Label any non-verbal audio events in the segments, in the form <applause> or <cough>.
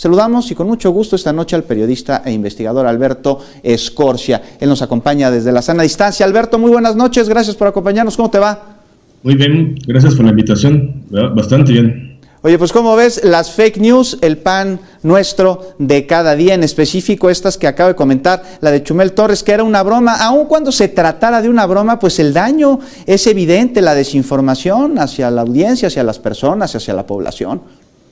Saludamos y con mucho gusto esta noche al periodista e investigador Alberto Escorcia. Él nos acompaña desde la sana distancia. Alberto, muy buenas noches, gracias por acompañarnos. ¿Cómo te va? Muy bien, gracias por la invitación. Bastante bien. Oye, pues como ves, las fake news, el pan nuestro de cada día, en específico estas que acabo de comentar, la de Chumel Torres, que era una broma, aun cuando se tratara de una broma, pues el daño es evidente, la desinformación hacia la audiencia, hacia las personas, hacia la población.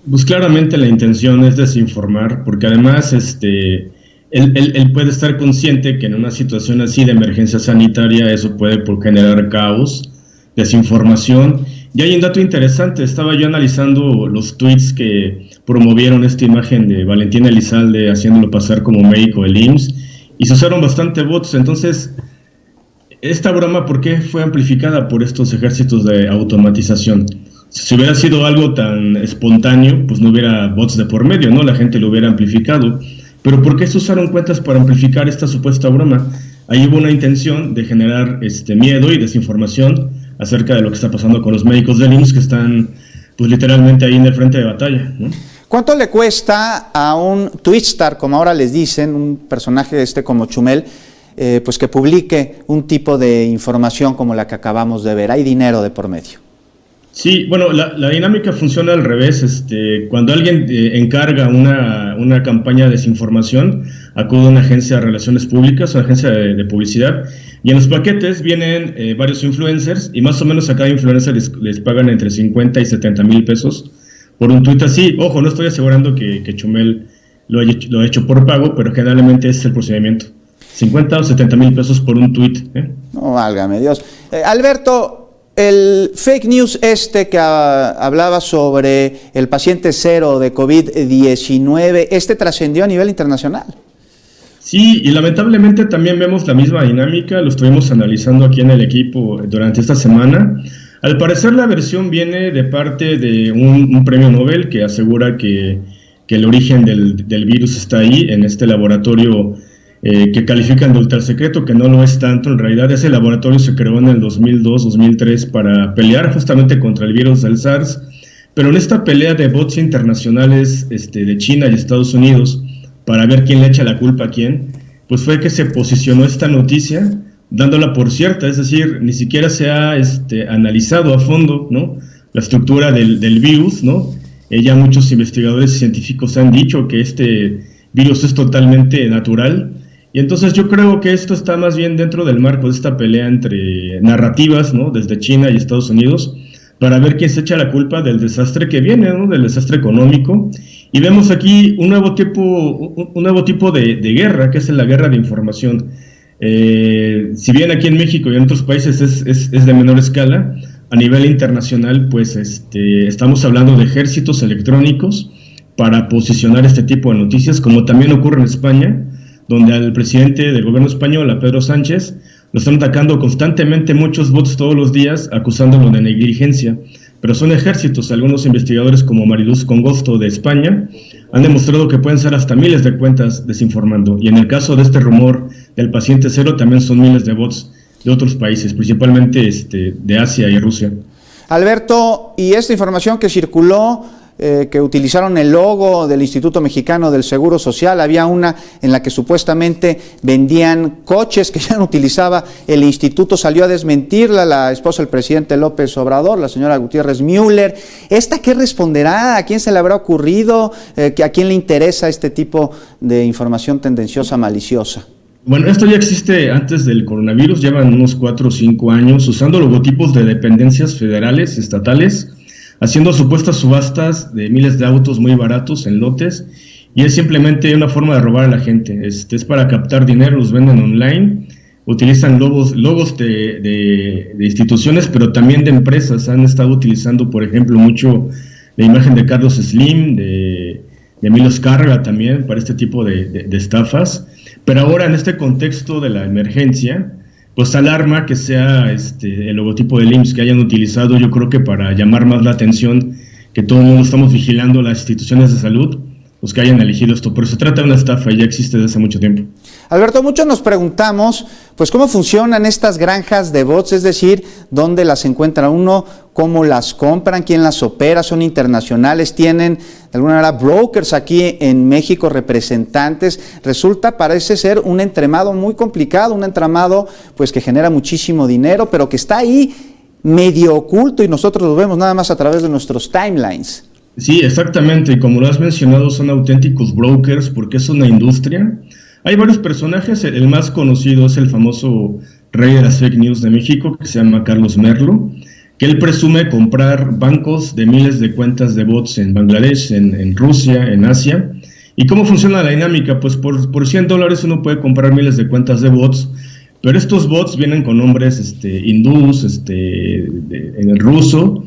Pues claramente la intención es desinformar, porque además este, él, puede estar consciente que en una situación así de emergencia sanitaria eso puede generar caos, desinformación y hay un dato interesante, estaba yo analizando los tweets que promovieron esta imagen de Valentina Elizalde haciéndolo pasar como médico del IMSS y se usaron bastante bots, entonces esta broma, ¿por qué fue amplificada por estos ejércitos de automatización? Si hubiera sido algo tan espontáneo, pues no hubiera bots de por medio, ¿no? La gente lo hubiera amplificado. Pero ¿por qué se usaron cuentas para amplificar esta supuesta broma? Ahí hubo una intención de generar este miedo y desinformación acerca de lo que está pasando con los médicos del IMSS que están pues literalmente ahí en el frente de batalla. ¿Cuánto le cuesta a un twitstar, como ahora les dicen, un personaje este como Chumel, eh, pues que publique un tipo de información como la que acabamos de ver? ¿Hay dinero de por medio? Sí, bueno, la, dinámica funciona al revés. Este, cuando alguien eh, encarga una, una, campaña de desinformación, acude a una agencia de relaciones públicas, una agencia de, publicidad, y en los paquetes vienen eh, varios influencers, y más o menos a cada influencer les, pagan entre 50 y 70 mil pesos por un tuit así. Ojo, no estoy asegurando que, Chumel lo haya, lo hecho por pago, pero generalmente es el procedimiento. 50 o 70 mil pesos por un tuit. ¿eh? No, válgame Dios. Alberto, el fake news este que hablaba sobre el paciente cero de COVID-19, este trascendió a nivel internacional. Sí, y lamentablemente también vemos la misma dinámica, lo estuvimos analizando aquí en el equipo durante esta semana. Al parecer la versión viene de parte de un, premio Nobel que asegura que, el origen del, del, virus está ahí, en este laboratorio eh, que califican de ultra secreto, que no lo es tanto. En realidad ese laboratorio se creó en el 2002-2003 para pelear justamente contra el virus del SARS, pero en esta pelea de bots internacionales este, de China y Estados Unidos, para ver quién le echa la culpa a quién, pues fue que se posicionó esta noticia dándola por cierta, es decir, ni siquiera se ha este, analizado a fondo ¿no? la estructura del, del virus, ¿no? Eh, ya muchos investigadores científicos han dicho que este virus es totalmente natural, y entonces yo creo que esto está más bien dentro del marco de esta pelea entre narrativas, ¿no? Desde China y Estados Unidos, para ver quién se echa la culpa del desastre que viene, ¿no? Del desastre económico. Y vemos aquí un nuevo tipo, un nuevo tipo de, guerra, que es la guerra de información. Eh, si bien aquí en México y en otros países es, es, es, de menor escala, a nivel internacional, pues este, estamos hablando de ejércitos electrónicos para posicionar este tipo de noticias, como también ocurre en España, donde al presidente del gobierno español, a Pedro Sánchez, lo están atacando constantemente muchos bots todos los días, acusándolo de negligencia. Pero son ejércitos, algunos investigadores como Mariluz Congosto de España han demostrado que pueden ser hasta miles de cuentas desinformando. Y en el caso de este rumor del paciente cero, también son miles de bots de otros países, principalmente este, de Asia y Rusia. Alberto, y esta información que circuló eh, que utilizaron el logo del Instituto Mexicano del Seguro Social, había una en la que supuestamente vendían coches que <laughs> ya no utilizaba el instituto, salió a desmentirla la esposa del presidente López Obrador, la señora Gutiérrez Müller. ¿Esta qué responderá? ¿A quién se le habrá ocurrido? Eh, ¿A quién le interesa este tipo de información tendenciosa, maliciosa? Bueno, esto ya existe antes del coronavirus, llevan unos cuatro o cinco años usando logotipos de dependencias federales, estatales, haciendo supuestas subastas de miles de autos muy baratos en lotes y es simplemente una forma de robar a la gente. Este, es para captar dinero, los venden online, utilizan logos, logos de, instituciones, pero también de empresas. Han estado utilizando, por ejemplo, mucho la imagen de Carlos Slim, de, de Milos Carga también, para este tipo de estafas. Pero ahora, en este contexto de la emergencia, pues alarma que sea este, el logotipo del IMSS que hayan utilizado, yo creo que para llamar más la atención, que todo el mundo estamos vigilando las instituciones de salud, los que hayan elegido esto, pero se trata de una estafa y ya existe desde hace mucho tiempo. Alberto, muchos nos preguntamos, pues, cómo funcionan estas granjas de bots, es decir, dónde las encuentra uno, cómo las compran, quién las opera, son internacionales, tienen de alguna manera brokers aquí en México, representantes. Resulta, parece ser un entramado muy complicado, un entramado pues que genera muchísimo dinero, pero que está ahí medio oculto y nosotros lo vemos nada más a través de nuestros timelines. Sí, exactamente. Como lo has mencionado, son auténticos brokers porque es una industria. Hay varios personajes. El más conocido es el famoso rey de las fake news de México, que se llama Carlos Merlo, que él presume comprar bancos de miles de cuentas de bots en Bangladesh, en, Rusia, en Asia. ¿Y cómo funciona la dinámica? Pues por, por 100 dólares uno puede comprar miles de cuentas de bots, pero estos bots vienen con nombres este, hindús, este, en el ruso,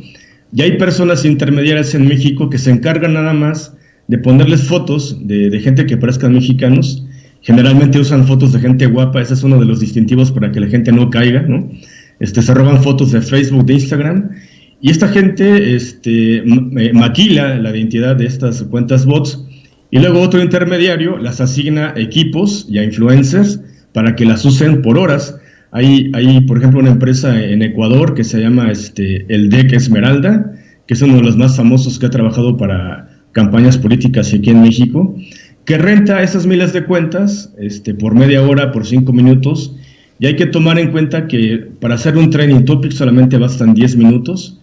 y hay personas intermediarias en México que se encargan nada más de ponerles fotos de, gente que parezcan mexicanos. Generalmente usan fotos de gente guapa, ese es uno de los distintivos para que la gente no caiga, ¿no? Este, se roban fotos de Facebook, de Instagram, y esta gente este, eh, maquila la identidad de estas cuentas bots, y luego otro intermediario las asigna equipos y a influencers para que las usen por horas hay, hay, por ejemplo, una empresa en Ecuador que se llama este, el DEC Esmeralda, que es uno de los más famosos que ha trabajado para campañas políticas aquí en México, que renta esas miles de cuentas este, por media hora, por cinco minutos, y hay que tomar en cuenta que para hacer un training topic solamente bastan 10 minutos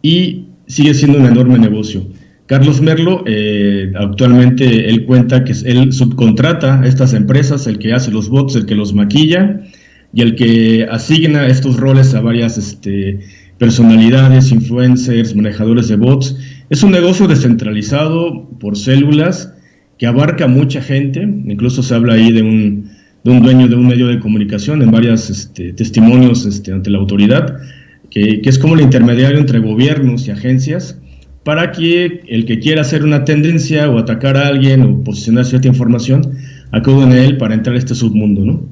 y sigue siendo un enorme negocio. Carlos Merlo, eh, actualmente él cuenta que él subcontrata a estas empresas, el que hace los bots, el que los maquilla, y el que asigna estos roles a varias este, personalidades, influencers, manejadores de bots. Es un negocio descentralizado por células que abarca mucha gente, incluso se habla ahí de un, de un dueño de un medio de comunicación en varios este, testimonios este, ante la autoridad, que, es como el intermediario entre gobiernos y agencias para que el que quiera hacer una tendencia o atacar a alguien o posicionar cierta información, acuda en él para entrar a este submundo, ¿no?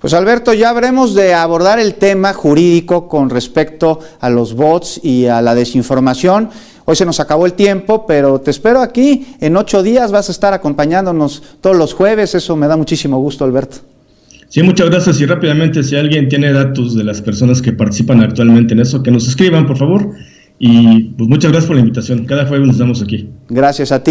Pues Alberto, ya habremos de abordar el tema jurídico con respecto a los bots y a la desinformación. Hoy se nos acabó el tiempo, pero te espero aquí. En ocho días vas a estar acompañándonos todos los jueves. Eso me da muchísimo gusto, Alberto. Sí, muchas gracias. Y rápidamente, si alguien tiene datos de las personas que participan actualmente en eso, que nos escriban, por favor. Y pues muchas gracias por la invitación. Cada jueves nos damos aquí. Gracias a ti.